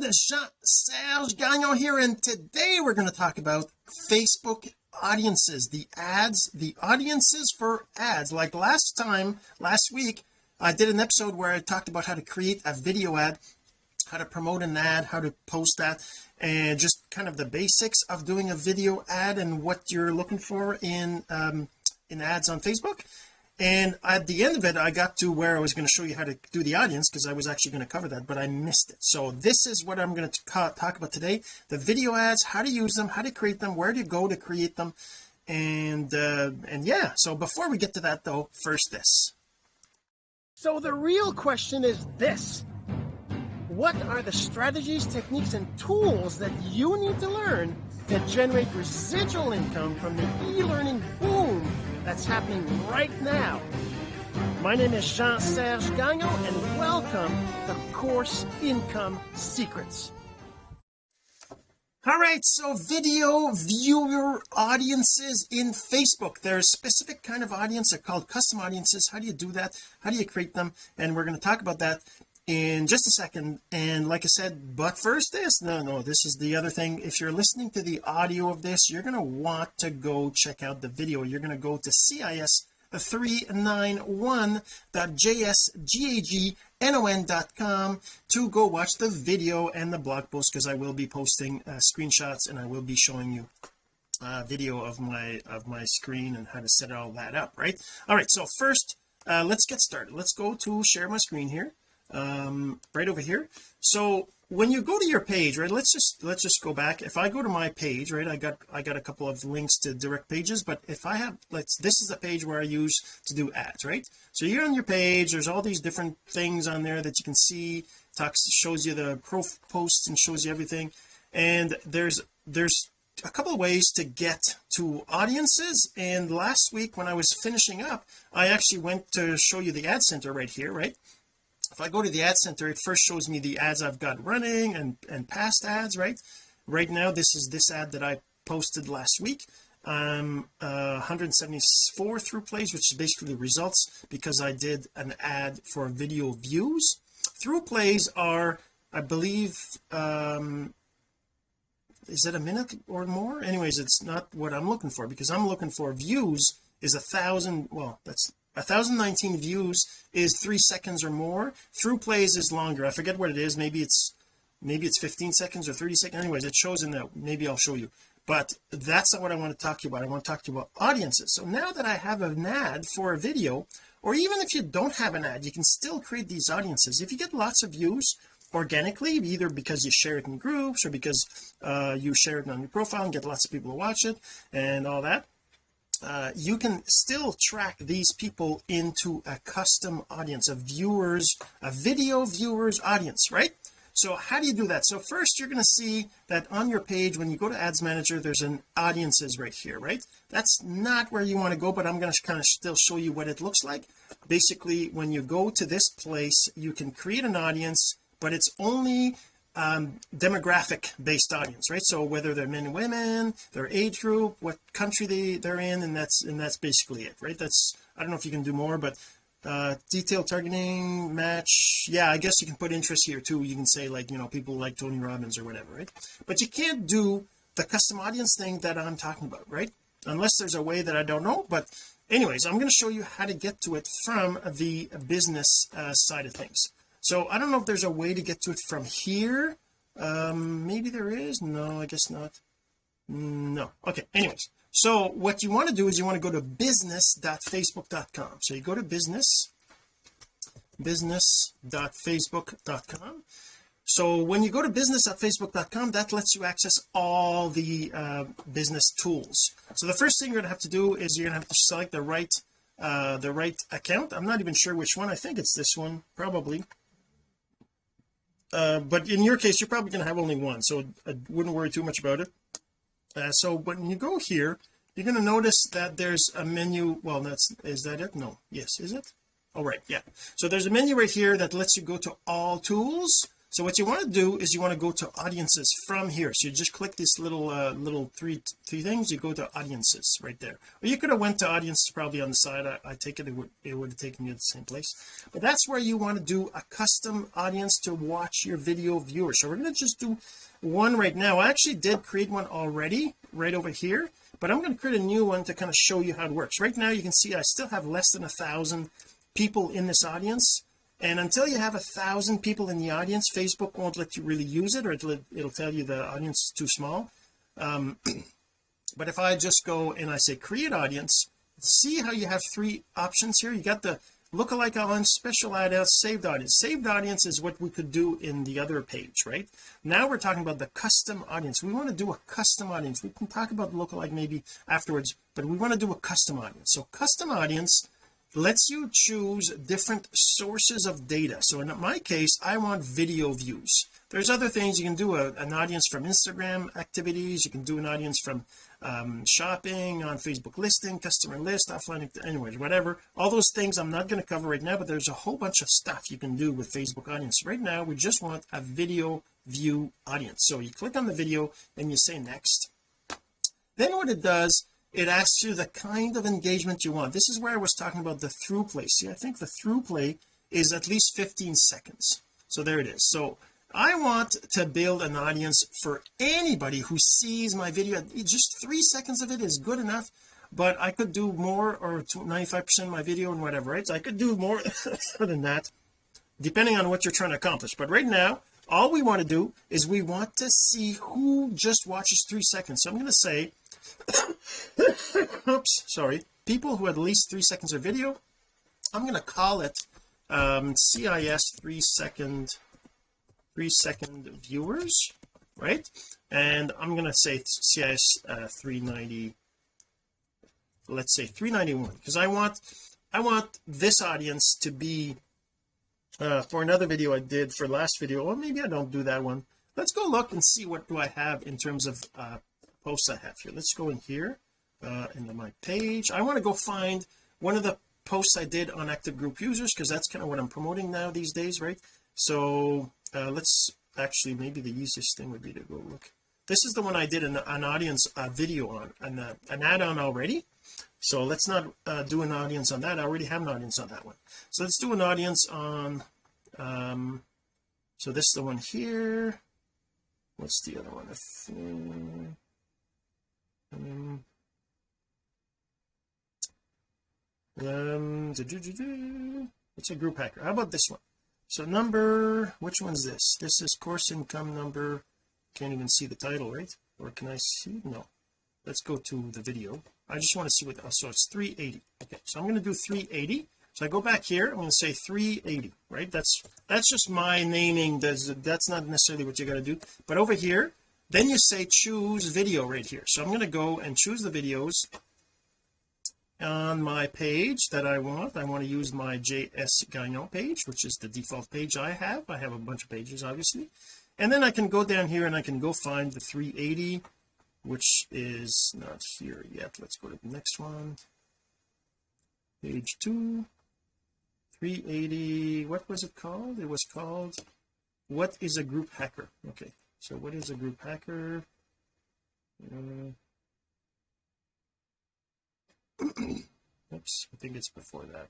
friend Jean-Serge Gagnon here and today we're going to talk about Facebook audiences the ads the audiences for ads. Like last time last week I did an episode where I talked about how to create a video ad how to promote an ad how to post that and just kind of the basics of doing a video ad and what you're looking for in um in ads on Facebook and at the end of it I got to where I was going to show you how to do the audience because I was actually going to cover that but I missed it. So this is what I'm going to talk about today. The video ads how to use them how to create them where to go to create them and uh and yeah. So before we get to that though first this. So the real question is this. What are the strategies techniques and tools that you need to learn to generate residual income from the e-learning boom that's happening right now. My name is Jean-Serge Gagnon and welcome to Course Income Secrets. All right, so video viewer audiences in Facebook. There's a specific kind of audience. They're called custom audiences. How do you do that? How do you create them? And we're going to talk about that in just a second. And like I said but first this no no this is the other thing. If you're listening to the audio of this you're going to want to go check out the video. You're going to go to cis 391.jsgagnon.com to go watch the video and the blog post because I will be posting uh, screenshots and I will be showing you a video of my of my screen and how to set all that up right? All right so first uh, let's get started. Let's go to share my screen here um right over here. So when you go to your page right let's just let's just go back. If I go to my page right I got I got a couple of links to direct pages but if I have let's this is the page where I use to do ads right? So you're on your page there's all these different things on there that you can see talks shows you the pro posts and shows you everything. And there's there's a couple of ways to get to audiences. And last week when I was finishing up I actually went to show you the ad center right here right if I go to the ad center it first shows me the ads I've got running and and past ads right? Right now this is this ad that I posted last week. Um uh 174 through plays which is basically results because I did an ad for video views. Through plays are I believe um is it a minute or more? Anyways it's not what I'm looking for because I'm looking for views is a thousand well that's 1019 views is three seconds or more. Through plays is longer. I forget what it is. Maybe it's maybe it's 15 seconds or 30 seconds. Anyways it shows in that maybe I'll show you. But that's not what I want to talk to you about. I want to talk to you about audiences. So now that I have an ad for a video or even if you don't have an ad you can still create these audiences. If you get lots of views organically either because you share it in groups or because uh, you share it on your profile and get lots of people to watch it and all that uh, you can still track these people into a custom audience of viewers a video viewers audience right? So how do you do that? So first you're going to see that on your page when you go to ads manager there's an audiences right here right? That's not where you want to go but I'm going to kind of still show you what it looks like. Basically when you go to this place you can create an audience but it's only um demographic based audience right? So whether they're men and women their age group what country they they're in and that's and that's basically it right? That's I don't know if you can do more but uh detailed targeting match yeah I guess you can put interest here too. You can say like you know people like Tony Robbins or whatever right? But you can't do the custom audience thing that I'm talking about right? Unless there's a way that I don't know but anyways I'm going to show you how to get to it from the business uh, side of things so I don't know if there's a way to get to it from here. Um maybe there is? No I guess not. No. Okay anyways. So what you want to do is you want to go to business.facebook.com so you go to business business.facebook.com so when you go to business.facebook.com that lets you access all the uh, business tools. So the first thing you're to have to do is you're to have to select the right uh the right account. I'm not even sure which one. I think it's this one probably uh, but in your case you're probably going to have only one so I wouldn't worry too much about it. Uh, so when you go here you're going to notice that there's a menu well that's is that it? No. Yes. Is it? All right. Yeah. So there's a menu right here that lets you go to all tools so what you want to do is you want to go to audiences from here. So you just click this little uh, little three three things you go to audiences right there. Or you could have went to audiences probably on the side I, I take it it would it would have taken you to the same place. But that's where you want to do a custom audience to watch your video viewers. So we're going to just do one right now. I actually did create one already right over here but I'm going to create a new one to kind of show you how it works. Right now you can see I still have less than a thousand people in this audience and until you have a thousand people in the audience Facebook won't let you really use it or it'll, it'll tell you the audience is too small. Um, but if I just go and I say create audience see how you have three options here. You got the lookalike audience special audience saved audience. Saved audience is what we could do in the other page right? Now we're talking about the custom audience. We want to do a custom audience. We can talk about lookalike maybe afterwards but we want to do a custom audience. So custom audience lets you choose different sources of data. So in my case I want video views. There's other things. You can do a, an audience from Instagram activities. You can do an audience from um, shopping on Facebook listing customer list offline anyways whatever. All those things I'm not going to cover right now but there's a whole bunch of stuff you can do with Facebook audience. Right now we just want a video view audience. So you click on the video and you say next. Then what it does it asks you the kind of engagement you want. This is where I was talking about the through play see I think the through play is at least 15 seconds. So there it is. So I want to build an audience for anybody who sees my video. Just three seconds of it is good enough but I could do more or 95 percent of my video and whatever right? So I could do more than that depending on what you're trying to accomplish. But right now all we want to do is we want to see who just watches three seconds. So I'm going to say oops sorry. People who had at least three seconds of video I'm going to call it um, CIS three second three second viewers right? And I'm going to say CIS uh, 390 let's say 391 because I want I want this audience to be uh, for another video I did for last video or maybe I don't do that one. Let's go look and see what do I have in terms of uh, posts I have here. Let's go in here uh, into my page. I want to go find one of the posts I did on active group users because that's kind of what I'm promoting now these days right? So uh, let's actually maybe the easiest thing would be to go look. This is the one I did an, an audience uh, video on an, uh, an add-on already. So let's not uh, do an audience on that. I already have an audience on that one. So let's do an audience on um so this is the one here. What's the other one? If, um, um it's a group hacker. How about this one? So number which one's this? This is course income number. Can't even see the title right? Or can I see? No. Let's go to the video. I just want to see what oh, so it's 380 okay so I'm going to do 380 so I go back here I'm going to say 380 right? That's that's just my naming. That's that's not necessarily what you got to do. But over here then you say choose video right here. So I'm going to go and choose the videos on my page that I want. I want to use my JS Gagnon page which is the default page I have. I have a bunch of pages obviously. And then I can go down here and I can go find the 380 which is not here yet. Let's go to the next one. Page two. 380 what was it called? It was called what is a group hacker? Okay so what is a group hacker? Uh, oops I think it's before that.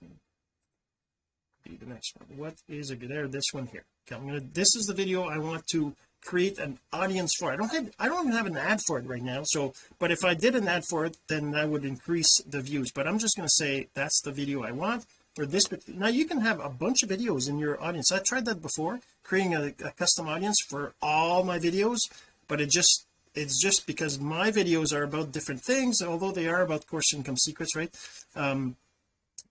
Be the next one. What is a there this one here. Okay I'm gonna this is the video I want to create an audience for. I don't have I don't even have an ad for it right now so but if I did an ad for it then that would increase the views. But I'm just going to say that's the video I want for this now you can have a bunch of videos in your audience. I tried that before creating a, a custom audience for all my videos but it just it's just because my videos are about different things although they are about course income secrets right? Um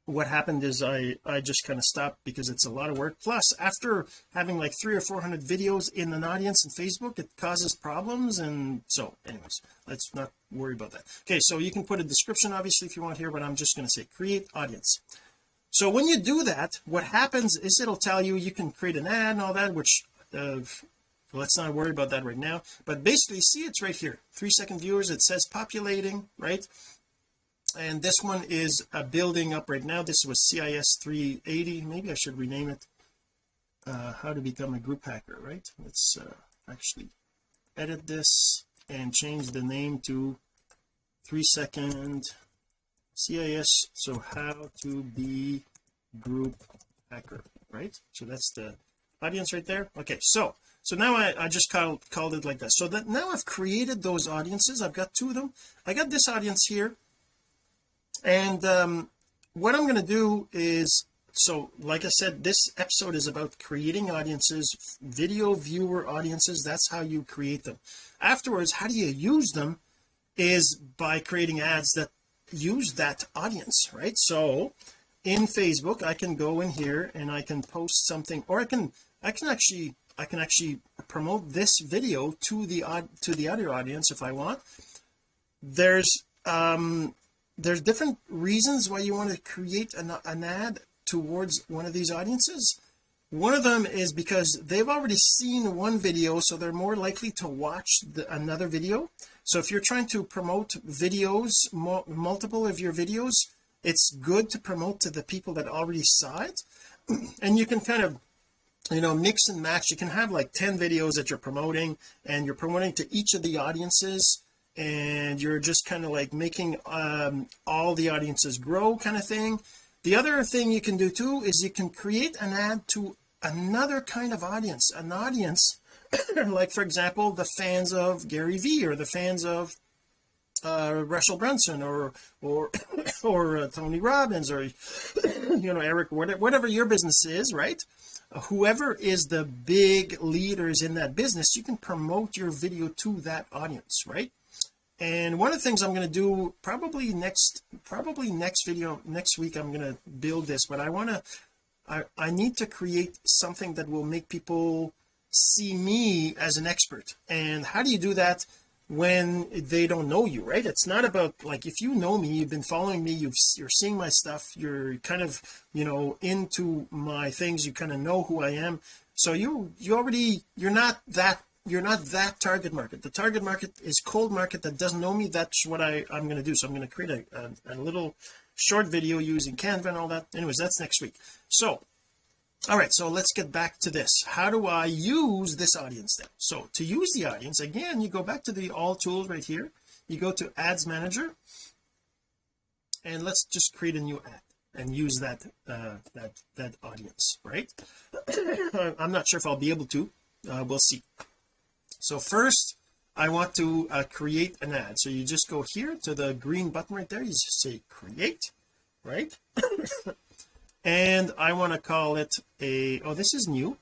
what happened is I I just kind of stopped because it's a lot of work. Plus after having like three or four hundred videos in an audience in Facebook it causes problems and so anyways let's not worry about that. Okay so you can put a description obviously if you want here but I'm just going to say create audience so when you do that what happens is it'll tell you you can create an ad and all that which uh, let's not worry about that right now. But basically see it's right here. Three second viewers it says populating right? And this one is a building up right now. This was CIS 380 maybe I should rename it uh, how to become a group hacker right? Let's uh, actually edit this and change the name to three second CIS so how to be group hacker right? So that's the audience right there. Okay so so now I, I just called called it like that. So that now I've created those audiences. I've got two of them. I got this audience here. And um what I'm going to do is so like I said this episode is about creating audiences video viewer audiences. That's how you create them. Afterwards how do you use them is by creating ads that use that audience right? So in Facebook I can go in here and I can post something or I can I can actually I can actually promote this video to the to the other audience if I want. There's um there's different reasons why you want to create an, an ad towards one of these audiences. One of them is because they've already seen one video so they're more likely to watch the, another video so if you're trying to promote videos multiple of your videos it's good to promote to the people that already saw it. And you can kind of you know mix and match. You can have like 10 videos that you're promoting and you're promoting to each of the audiences and you're just kind of like making um, all the audiences grow kind of thing. The other thing you can do too is you can create an ad to another kind of audience an audience like for example the fans of Gary Vee or the fans of uh Russell Brunson or or or uh, Tony Robbins or you know Eric whatever, whatever your business is right? Whoever is the big leaders in that business you can promote your video to that audience right? And one of the things I'm going to do probably next probably next video next week I'm going to build this but I want to I, I need to create something that will make people see me as an expert. And how do you do that when they don't know you right? It's not about like if you know me you've been following me you've you're seeing my stuff you're kind of you know into my things you kind of know who I am. So you you already you're not that you're not that target market. The target market is cold market that doesn't know me that's what I I'm going to do. So I'm going to create a, a, a little short video using Canva and all that. Anyways that's next week. So all right so let's get back to this. How do I use this audience then? So to use the audience again you go back to the all tools right here. You go to ads manager and let's just create a new ad and use that uh that that audience right? I'm not sure if I'll be able to. Uh, we'll see. So first I want to uh, create an ad. So you just go here to the green button right there. You say create right and I want to call it a oh this is new.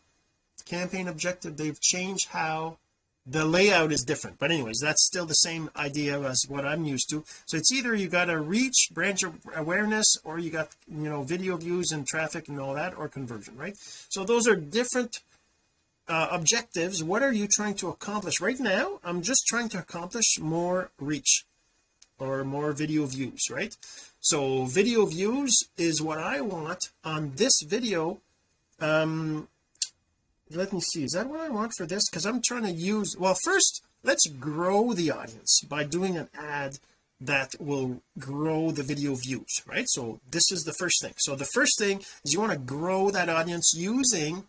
Campaign objective they've changed how the layout is different. But anyways that's still the same idea as what I'm used to. So it's either you got a reach brand awareness or you got you know video views and traffic and all that or conversion right? So those are different uh, objectives. What are you trying to accomplish? Right now I'm just trying to accomplish more reach or more video views right? So video views is what I want on this video um let me see is that what I want for this? Because I'm trying to use well first let's grow the audience by doing an ad that will grow the video views right? So this is the first thing. So the first thing is you want to grow that audience using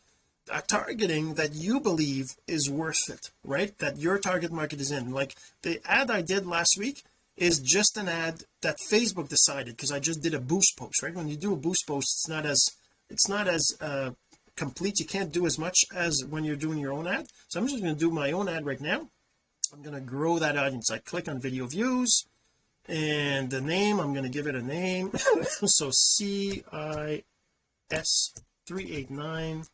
a targeting that you believe is worth it right? That your target market is in. Like the ad I did last week is just an ad that Facebook decided because I just did a boost post right? When you do a boost post it's not as it's not as uh complete. You can't do as much as when you're doing your own ad. So I'm just going to do my own ad right now. I'm going to grow that audience. I click on video views and the name I'm going to give it a name. So CIS 389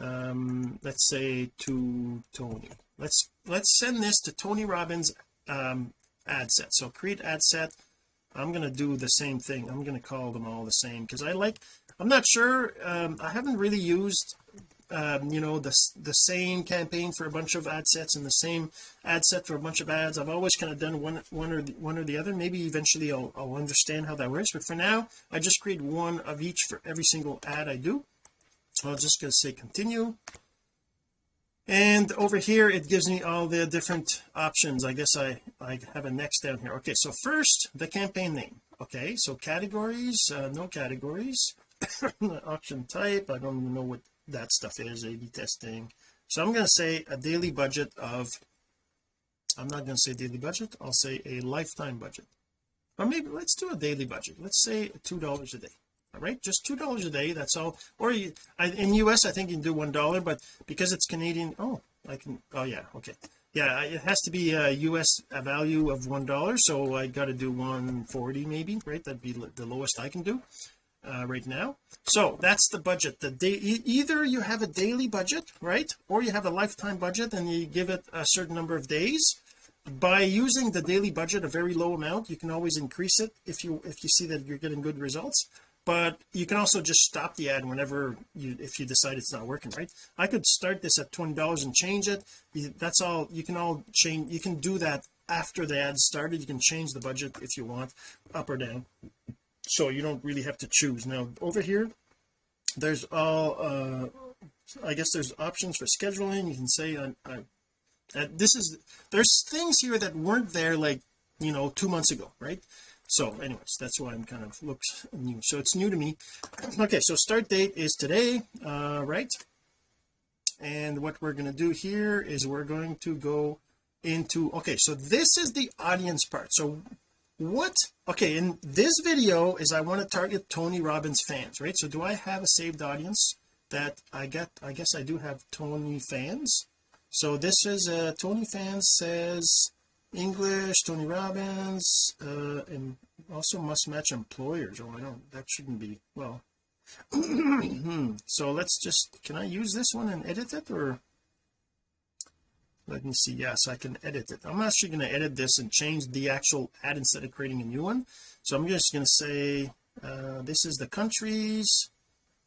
um let's say to Tony. Let's let's send this to Tony Robbins um ad set. So create ad set. I'm going to do the same thing. I'm going to call them all the same because I like I'm not sure um I haven't really used um you know the the same campaign for a bunch of ad sets and the same ad set for a bunch of ads. I've always kind of done one one or the, one or the other. Maybe eventually I'll, I'll understand how that works but for now I just create one of each for every single ad I do. So I'm just going to say continue and over here it gives me all the different options. I guess I I have a next down here. Okay so first the campaign name. Okay so categories uh, no categories. Auction type I don't even know what that stuff is A B testing. So I'm going to say a daily budget of I'm not going to say daily budget I'll say a lifetime budget. Or maybe let's do a daily budget. Let's say two dollars a day right? Just two dollars a day that's all. Or you, I, in US I think you can do one dollar but because it's Canadian oh I can oh yeah okay. Yeah it has to be a US a value of one dollar so I got to do 140 maybe right? That'd be the lowest I can do uh, right now. So that's the budget. The day either you have a daily budget right? Or you have a lifetime budget and you give it a certain number of days. By using the daily budget a very low amount you can always increase it if you if you see that you're getting good results but you can also just stop the ad whenever you if you decide it's not working right? I could start this at $20 and change it. That's all you can all change you can do that after the ad started. You can change the budget if you want up or down. So you don't really have to choose. Now over here there's all uh I guess there's options for scheduling. You can say I, I uh, this is there's things here that weren't there like you know two months ago right so anyways that's why I'm kind of looks new. So it's new to me. Okay so start date is today uh right? And what we're going to do here is we're going to go into okay so this is the audience part. So what okay in this video is I want to target Tony Robbins fans right? So do I have a saved audience that I get I guess I do have Tony fans? So this is uh Tony fans says English Tony Robbins uh and also must match employers. Oh I don't that shouldn't be well. So let's just can I use this one and edit it or? Let me see yes I can edit it. I'm actually going to edit this and change the actual ad instead of creating a new one. So I'm just going to say uh, this is the countries.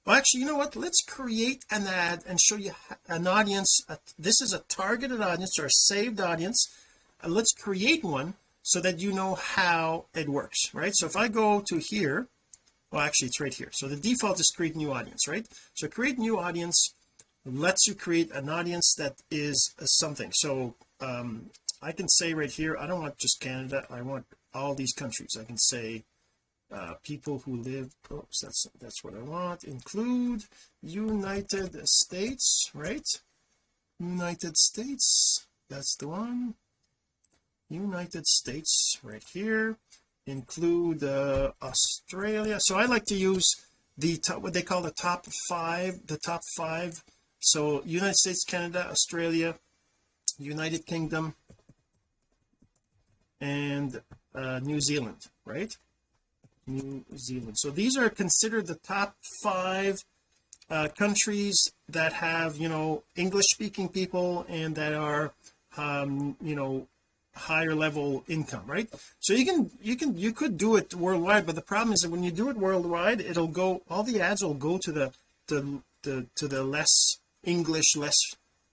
Well actually you know what? Let's create an ad and show you an audience this is a targeted audience or a saved audience uh, let's create one so that you know how it works right? So if I go to here well actually it's right here. So the default is create new audience right? So create new audience lets you create an audience that is something. So um I can say right here I don't want just Canada. I want all these countries. I can say uh people who live oops that's that's what I want. Include United States right? United States that's the one United States right here. Include uh Australia. So I like to use the top what they call the top five the top five. So United States Canada Australia United Kingdom and uh, New Zealand right? New Zealand. So these are considered the top five uh, countries that have you know English speaking people and that are um you know higher level income right? So you can you can you could do it worldwide but the problem is that when you do it worldwide it'll go all the ads will go to the the, the to the less English less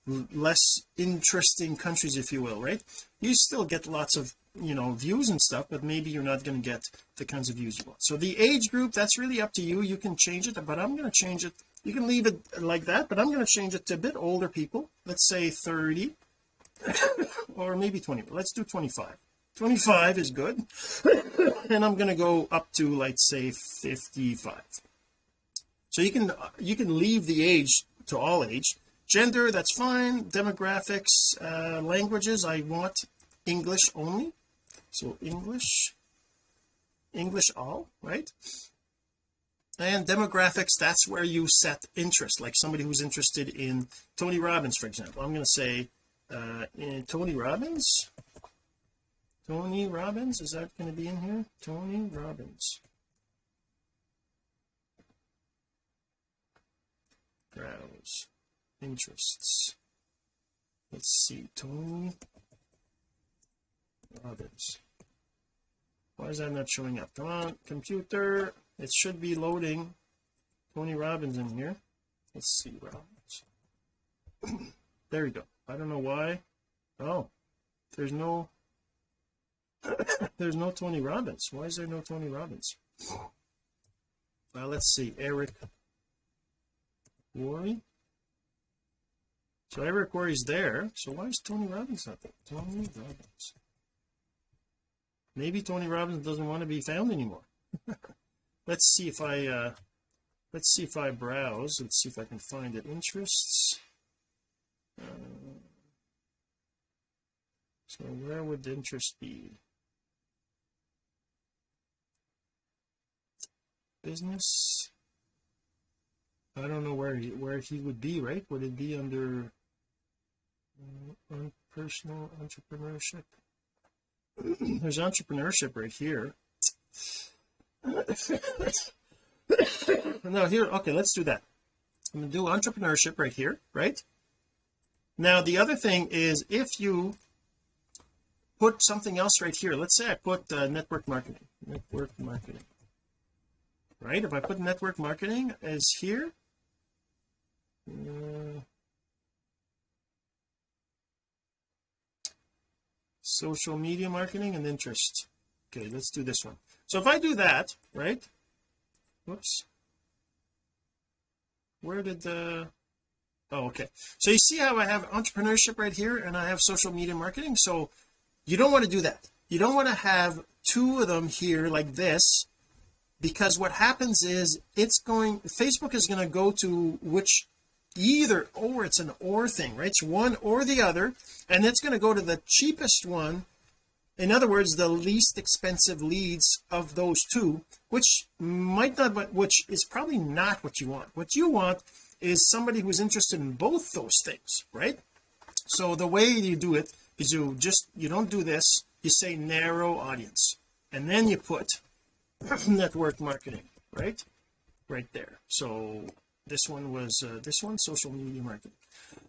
less interesting countries if you will right? You still get lots of you know views and stuff but maybe you're not going to get the kinds of views you want. So the age group that's really up to you. You can change it but I'm going to change it. You can leave it like that but I'm going to change it to a bit older people. Let's say 30 or maybe 20 let's do 25 25 is good. And I'm going to go up to let's say 55 so you can you can leave the age to all age. Gender that's fine. Demographics uh languages I want English only. So English English all right? And demographics that's where you set interest like somebody who's interested in Tony Robbins for example. I'm going to say uh Tony Robbins? Tony Robbins? Is that going to be in here? Tony Robbins. Browse interests. Let's see Tony Robbins. Why is that not showing up? Come on computer. It should be loading. Tony Robbins in here. Let's see Robbins. There we go I don't know why. Oh there's no there's no Tony Robbins. Why is there no Tony Robbins? Well let's see Eric Worre? So Eric Worre's there so why is Tony Robbins not there? Tony Robbins. Maybe Tony Robbins doesn't want to be found anymore. Let's see if I uh let's see if I browse let's see if I can find it. Interests so where would interest be? Business? I don't know where he, where he would be right? Would it be under uh, personal entrepreneurship? There's entrepreneurship right here. Now here okay let's do that. I'm going to do entrepreneurship right here right? Now the other thing is if you put something else right here. Let's say I put uh, network marketing. Network marketing. Right? If I put network marketing as here uh, social media marketing and interest. Okay let's do this one. So if I do that right? Whoops. Where did the oh okay. So you see how I have entrepreneurship right here and I have social media marketing. So you don't want to do that. You don't want to have two of them here like this because what happens is it's going Facebook is going to go to which either or it's an or thing right? It's one or the other and it's going to go to the cheapest one in other words the least expensive leads of those two which might not but which is probably not what you want. What you want is somebody who's interested in both those things right? So the way you do it is you just you don't do this you say narrow audience. And then you put network marketing right? Right there. So this one was uh, this one social media marketing.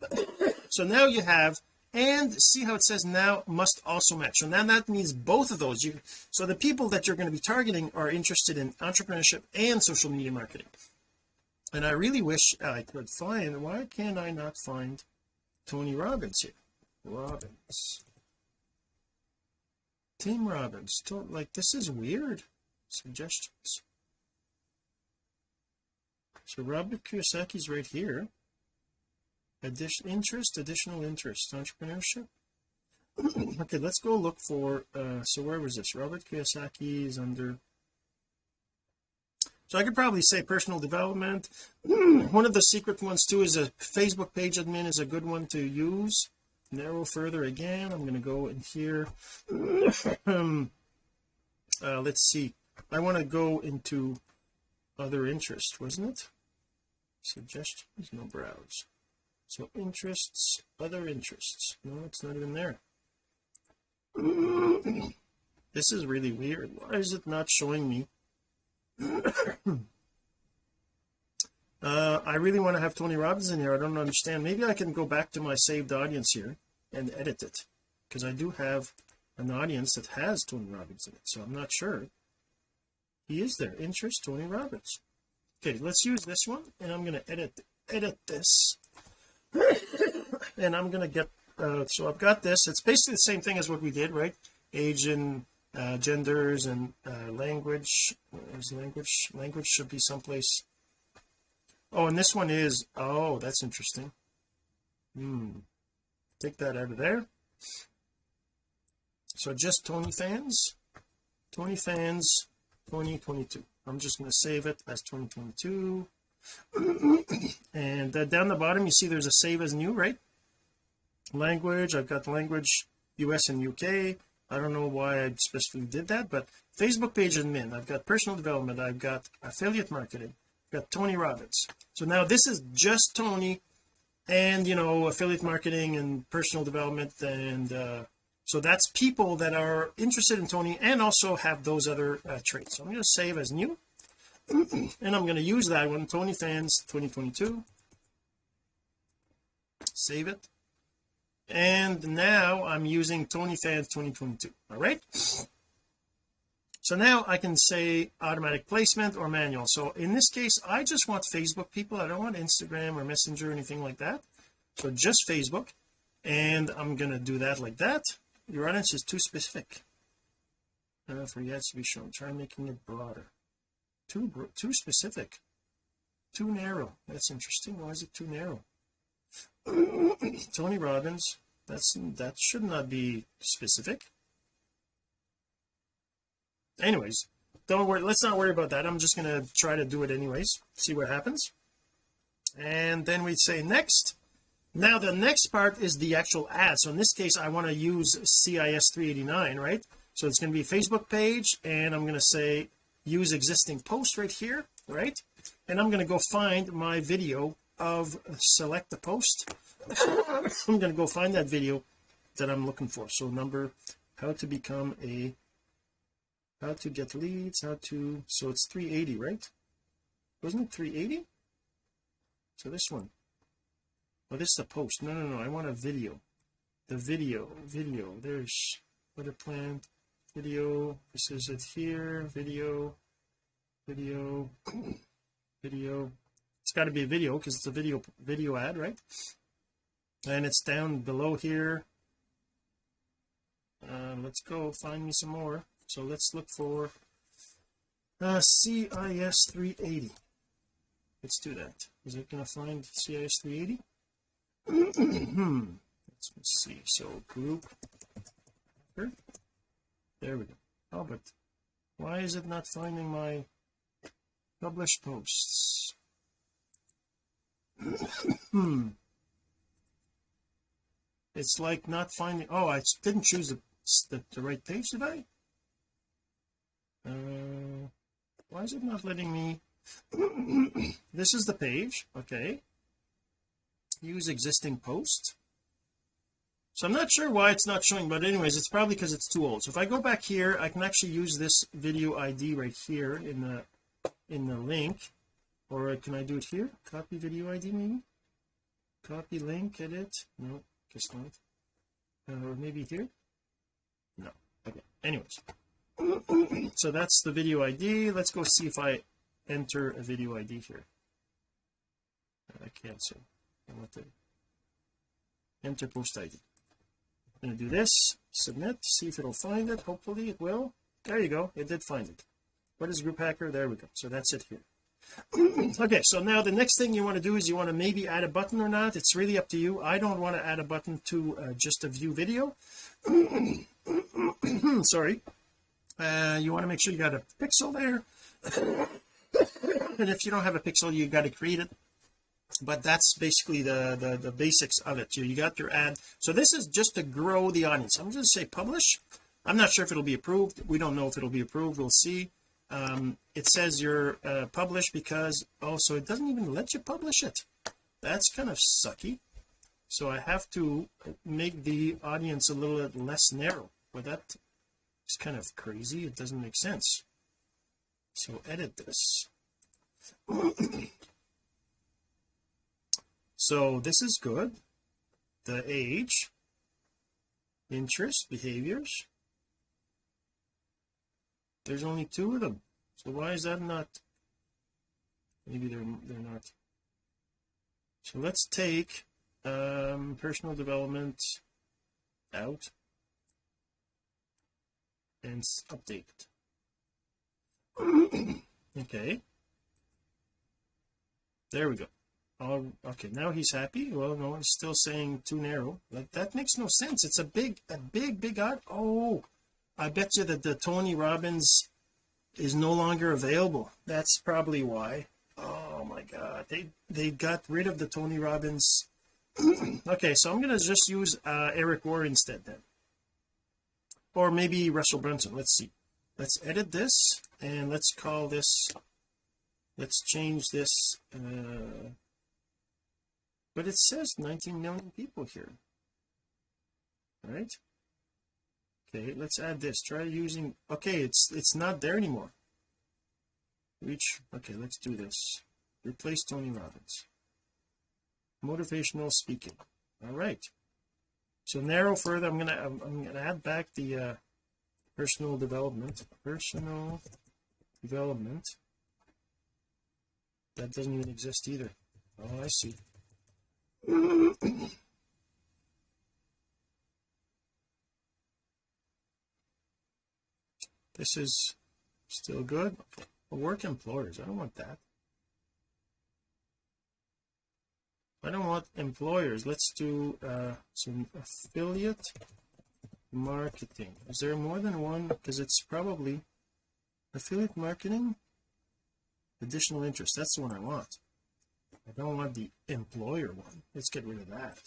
So now you have and see how it says now must also match. So now that means both of those. You so the people that you're going to be targeting are interested in entrepreneurship and social media marketing. And I really wish I could find why can I not find Tony Robbins here Robbins. Tim Robbins. Don't like this is weird. Suggestions. So Robert Kiyosaki's right here. Addition interest additional interest entrepreneurship. Okay let's go look for uh so where was this? Robert Kiyosaki is under so I could probably say personal development. One of the secret ones too is a Facebook page admin is a good one to use narrow further again I'm going to go in here. Uh, let's see. I want to go into other interest wasn't it? Suggestions? No browse. So interests other interests. No it's not even there. This is really weird. Why is it not showing me? Uh I really want to have Tony Robbins in here. I don't understand. Maybe I can go back to my saved audience here and edit it. Because I do have an audience that has Tony Robbins in it so I'm not sure he is there. Interest Tony Robbins. Okay let's use this one and I'm going to edit edit this. And I'm going to get uh, so I've got this. It's basically the same thing as what we did right? Age and uh, genders and uh, language. Is language language should be someplace. Oh and this one is oh that's interesting. Hmm take that out of there. So just Tony fans. Tony fans 2022 I'm just going to save it as 2022 and uh, down the bottom you see there's a save as new right? Language I've got language US and UK I don't know why I specifically did that but Facebook page admin. I've got personal development. I've got affiliate marketing. I've got Tony Robbins. So now this is just Tony and you know affiliate marketing and personal development and uh so that's people that are interested in Tony and also have those other uh, traits. So I'm going to save as new and I'm going to use that one. Tony fans 2022 save it. And now I'm using Tony fans 2022 all right so now I can say automatic placement or manual. So in this case I just want Facebook people. I don't want Instagram or messenger or anything like that. So just Facebook. And I'm going to do that like that. Your audience is too specific. Uh, for yet to be shown. Try making it broader. Too too specific. Too narrow. That's interesting. Why is it too narrow? Tony Robbins that's that should not be specific anyways don't worry let's not worry about that. I'm just to try to do it anyways see what happens. And then we say next. Now the next part is the actual ad. So in this case I want to use CIS 389 right? So it's going to be Facebook page and I'm going to say use existing post right here right? And I'm going to go find my video of select the post. I'm going to go find that video that I'm looking for. So number how to become a how to get leads how to so it's 380 right? Wasn't it 380 so this one. Oh this is the post. No no no I want a video. The video video there's what a plan video this is it here video video video. It's got to be a video because it's a video video ad right? And it's down below here. Uh, let's go find me some more so let's look for uh, CIS 380 let's do that. Is it going to find CIS 380 let's see. So group there we go. Oh but why is it not finding my published posts? It's like not finding oh I didn't choose the, the, the right page did I uh, why is it not letting me this is the page okay. Use existing post. So I'm not sure why it's not showing but anyways it's probably because it's too old. So if I go back here I can actually use this video ID right here in the in the link. Or can I do it here? Copy video ID maybe? Copy link edit? No guess not. Uh, or maybe here? No. Okay. Anyways so that's the video ID let's go see if I enter a video ID here. I can't see I want to enter post ID I'm going to do this submit see if it'll find it. Hopefully it will. There you go. It did find it. What is group hacker? There we go. So that's it here. Okay so now the next thing you want to do is you want to maybe add a button or not. It's really up to you. I don't want to add a button to uh, just a view video. Sorry uh, you want to make sure you got a pixel there. And if you don't have a pixel you got to create it. But that's basically the, the the basics of it you, you got your ad. So this is just to grow the audience. I'm going to say publish. I'm not sure if it'll be approved. We don't know if it'll be approved. We'll see. Um, it says you're uh, published because oh so it doesn't even let you publish it. That's kind of sucky. So I have to make the audience a little bit less narrow. Well that is kind of crazy. It doesn't make sense. So edit this. So this is good. The age interest behaviors. There's only two of them. So why is that not? Maybe they're they're not. So let's take um personal development out and update okay. There we go. Oh okay now he's happy. Well no it's still saying too narrow. Like that makes no sense. It's a big a big big art. Oh I bet you that the Tony Robbins is no longer available. That's probably why. Oh my god. They they got rid of the Tony Robbins. Okay so I'm going to just use uh, Eric Worre instead then or maybe Russell Brunson. Let's see. Let's edit this and let's call this let's change this uh, but it says 19 million people here. Right. Okay let's add this. Try using okay it's it's not there anymore. Reach okay let's do this. Replace Tony Robbins. Motivational speaking. All right so narrow further I'm gonna I'm, I'm gonna add back the uh personal development. Personal development. That doesn't even exist either. Oh I see. This is still good. Work employers I don't want that I don't want employers. Let's do uh some affiliate marketing. Is there more than one? Because it's probably affiliate marketing additional interest. That's the one I want. I don't want the employer one. Let's get rid of that.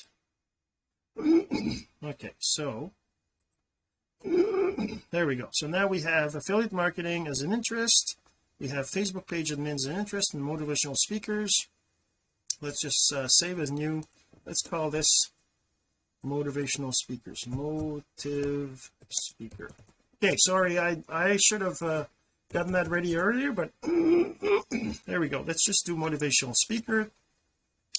Okay so there we go. So now we have affiliate marketing as an interest. We have Facebook page admins and interest and motivational speakers let's just uh, save as new. Let's call this motivational speakers. Motive speaker. Okay sorry I I should have uh, gotten that ready earlier but there we go. Let's just do motivational speaker.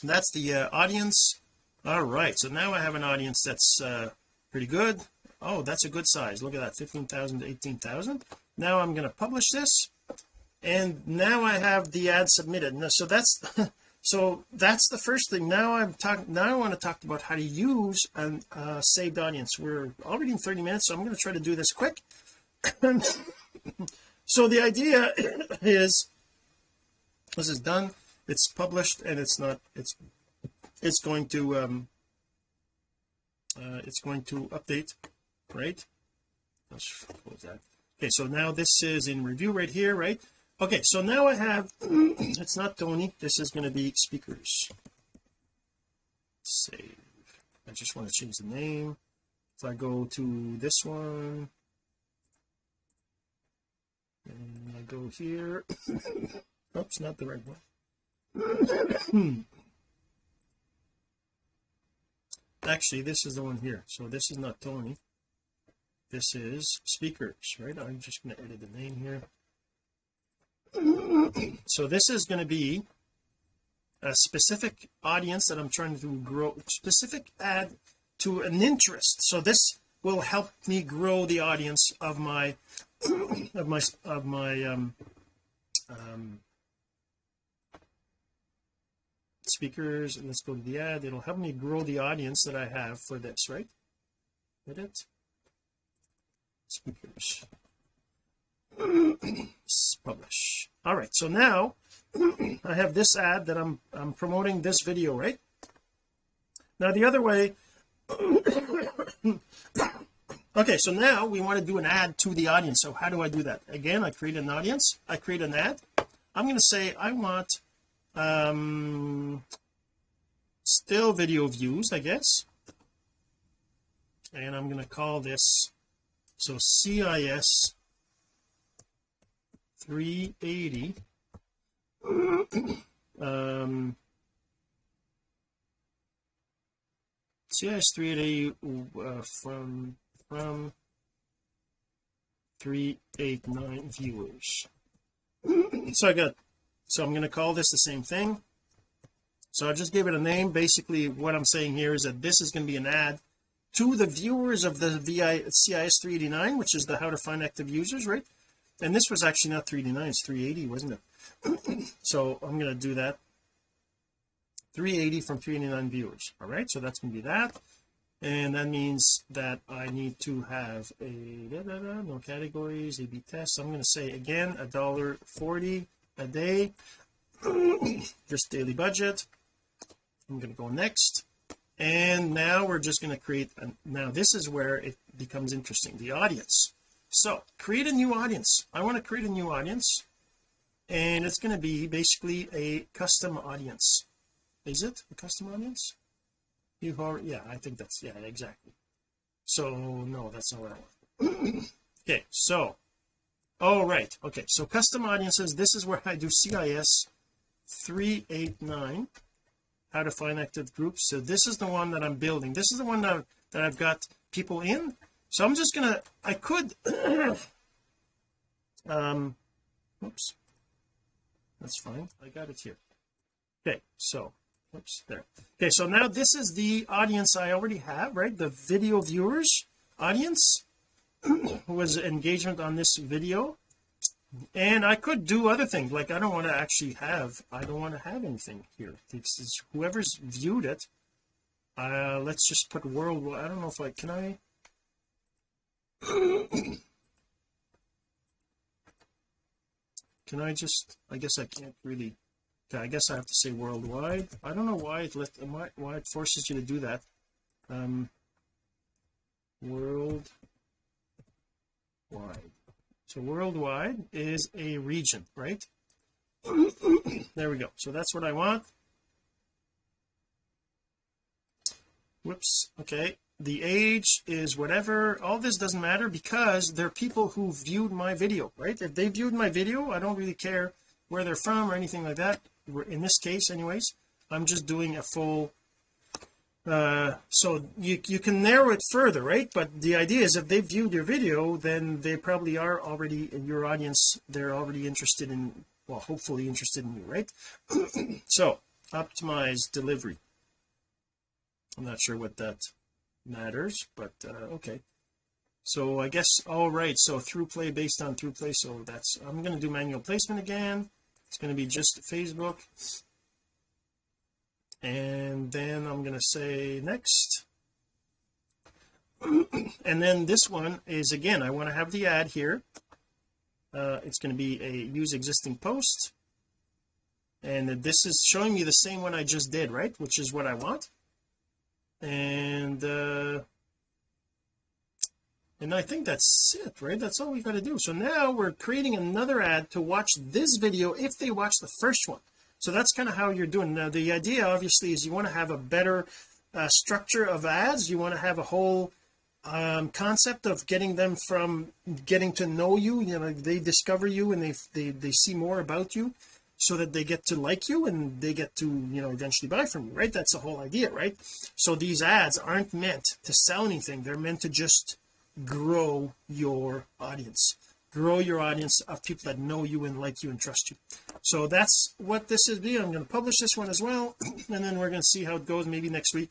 That's the uh, audience. All right so now I have an audience that's uh, pretty good. Oh that's a good size. Look at that 15,000 to 18,000 now I'm going to publish this. And now I have the ad submitted. Now, so that's so that's the first thing. Now I'm talking now I want to talk about how to use a uh, saved audience. We're already in 30 minutes so I'm going to try to do this quick. So the idea is this is done. It's published and it's not it's it's going to um uh, it's going to update right? Let's close that. Okay so now this is in review right here right okay so now I have it's not Tony this is going to be speakers. Save. I just want to change the name. If I go to this one and I go here oops not the right one. Actually this is the one here so this is not Tony. This is speakers right? I'm just going to edit the name here so this is going to be a specific audience that I'm trying to grow specific ad to an interest. So this will help me grow the audience of my of my of my um, um speakers and let's go to the ad. It'll help me grow the audience that I have for this right? Edit. Speakers publish. All right so now I have this ad that I'm I'm promoting this video right? Now the other way okay so now we want to do an ad to the audience. So how do I do that? Again I create an audience I create an ad. I'm going to say I want um still video views I guess. And I'm going to call this so CIS 380 um CIS 380 uh, from from 389 viewers. So I got so I'm going to call this the same thing. So I just gave it a name. Basically what I'm saying here is that this is going to be an ad to the viewers of the VI CIS 389 which is the how to find active users right and this was actually not 389 it's 380 wasn't it? So I'm going to do that. 380 from 389 viewers all right? So that's going to be that. And that means that I need to have a da, da, da, no categories A/B test. I'm going to say again a dollar 40 a day. Just daily budget. I'm going to go next. And now we're just going to create a, now this is where it becomes interesting the audience so create a new audience. I want to create a new audience and it's going to be basically a custom audience. Is it a custom audience? You are yeah I think that's yeah exactly. So no that's not what I want. Okay so all oh, okay so custom audiences this is where I do CIS 389 how to find active groups. So this is the one that I'm building. This is the one that, that I've got people in so I'm just gonna I could um oops. That's fine. I got it here. Okay so oops there. Okay so now this is the audience I already have right? The video viewers audience was engagement on this video. And I could do other things like I don't want to actually have I don't want to have anything here. This is whoever's viewed it uh let's just put world I don't know if I can I can I just I guess I can't really I guess I have to say worldwide. I don't know why it let why it forces you to do that. Um world wide so so worldwide is a region right? There we go. So that's what I want. Whoops. Okay the age is whatever all this doesn't matter because they're people who viewed my video right? If they viewed my video I don't really care where they're from or anything like that. In this case anyways I'm just doing a full uh so you you can narrow it further right? But the idea is if they viewed your video then they probably are already in your audience they're already interested in well hopefully interested in you right? So optimize delivery. I'm not sure what that matters but uh, okay. So I guess all right so ThroughPlay based on ThroughPlay so that's I'm going to do manual placement again. It's going to be just Facebook. And then I'm going to say next. And then this one is again I want to have the ad here. Uh, it's going to be a use existing post. And this is showing me the same one I just did right which is what I want and uh and I think that's it right? That's all we've got to do. So now we're creating another ad to watch this video if they watch the first one. So that's kind of how you're doing. Now the idea obviously is you want to have a better uh, structure of ads. You want to have a whole um, concept of getting them from getting to know you. You know they discover you and they they, they see more about you so that they get to like you and they get to you know eventually buy from you right? That's the whole idea right? So these ads aren't meant to sell anything. They're meant to just grow your audience. Grow your audience of people that know you and like you and trust you. So that's what this is. Be I'm going to publish this one as well and then we're going to see how it goes maybe next week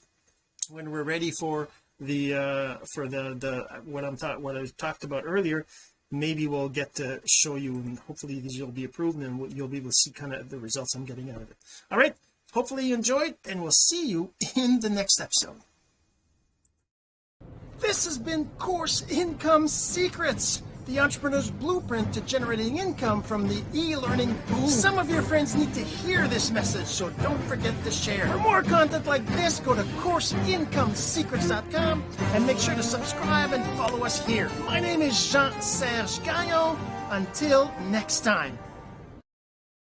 when we're ready for the uh for the the what I'm thought what I talked about earlier maybe we'll get to show you and hopefully these will be approved and you'll be able to see kind of the results I'm getting out of it. All right. Hopefully you enjoyed and we'll see you in the next episode. This has been course income secrets the entrepreneur's blueprint to generating income from the e-learning boom. Some of your friends need to hear this message, so don't forget to share. For more content like this, go to CourseIncomeSecrets.com and make sure to subscribe and follow us here. My name is Jean-Serge Gagnon. Until next time.